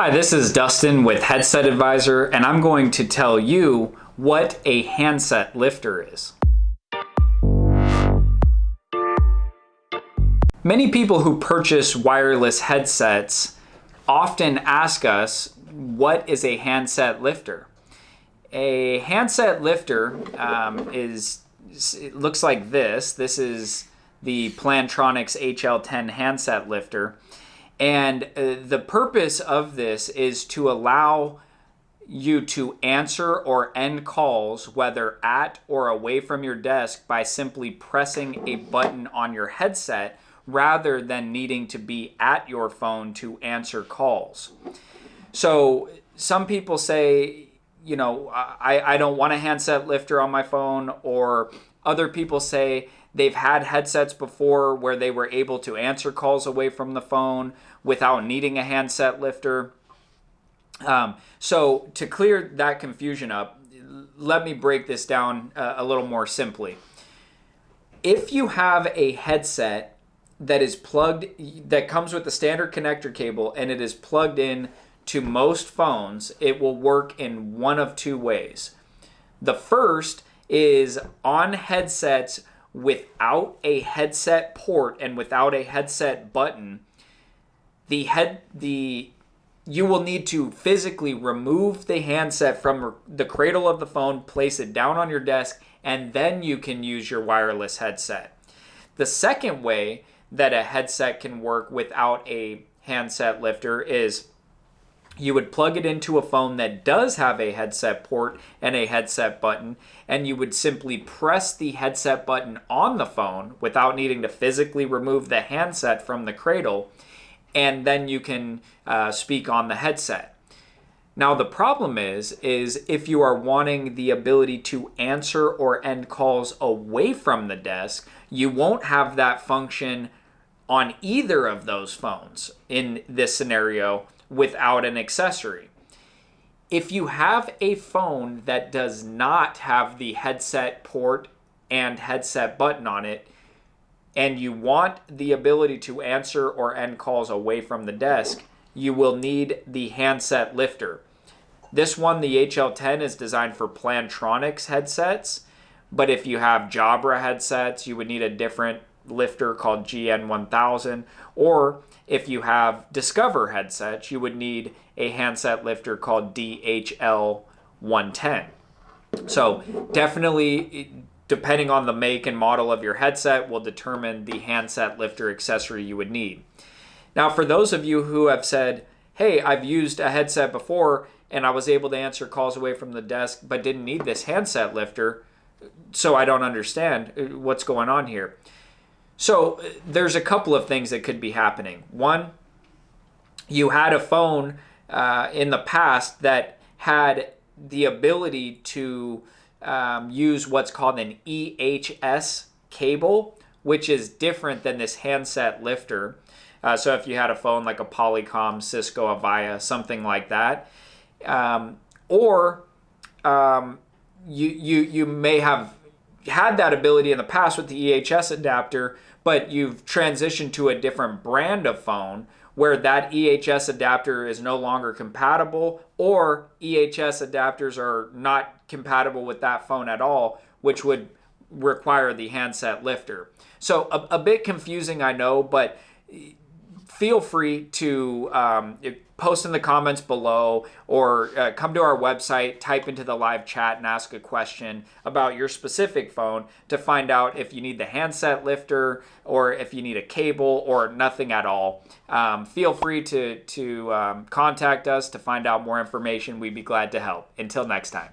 Hi, this is Dustin with Headset Advisor, and I'm going to tell you what a handset lifter is. Many people who purchase wireless headsets often ask us, what is a handset lifter? A handset lifter um, is, it looks like this. This is the Plantronics HL10 handset lifter. And uh, the purpose of this is to allow you to answer or end calls, whether at or away from your desk, by simply pressing a button on your headset rather than needing to be at your phone to answer calls. So some people say, you know, I, I don't want a handset lifter on my phone, or other people say, They've had headsets before where they were able to answer calls away from the phone without needing a handset lifter. Um, so to clear that confusion up, let me break this down uh, a little more simply. If you have a headset that is plugged, that comes with the standard connector cable and it is plugged in to most phones, it will work in one of two ways. The first is on headsets without a headset port and without a headset button, the head the you will need to physically remove the handset from the cradle of the phone, place it down on your desk, and then you can use your wireless headset. The second way that a headset can work without a handset lifter is you would plug it into a phone that does have a headset port and a headset button, and you would simply press the headset button on the phone without needing to physically remove the handset from the cradle, and then you can uh, speak on the headset. Now the problem is, is if you are wanting the ability to answer or end calls away from the desk, you won't have that function on either of those phones in this scenario without an accessory. If you have a phone that does not have the headset port and headset button on it, and you want the ability to answer or end calls away from the desk, you will need the handset lifter. This one, the HL10, is designed for Plantronics headsets, but if you have Jabra headsets, you would need a different lifter called GN1000, or if you have Discover headsets, you would need a handset lifter called DHL110. So definitely, depending on the make and model of your headset, will determine the handset lifter accessory you would need. Now, for those of you who have said, hey, I've used a headset before and I was able to answer calls away from the desk but didn't need this handset lifter, so I don't understand uh, what's going on here. So there's a couple of things that could be happening. One, you had a phone uh, in the past that had the ability to um, use what's called an EHS cable, which is different than this handset lifter. Uh, so if you had a phone like a Polycom, Cisco, Avaya, something like that, um, or um, you you you may have had that ability in the past with the EHS adapter, but you've transitioned to a different brand of phone where that EHS adapter is no longer compatible or EHS adapters are not compatible with that phone at all, which would require the handset lifter. So a, a bit confusing, I know, but feel free to um, post in the comments below or uh, come to our website, type into the live chat and ask a question about your specific phone to find out if you need the handset lifter or if you need a cable or nothing at all. Um, feel free to, to um, contact us to find out more information. We'd be glad to help. Until next time.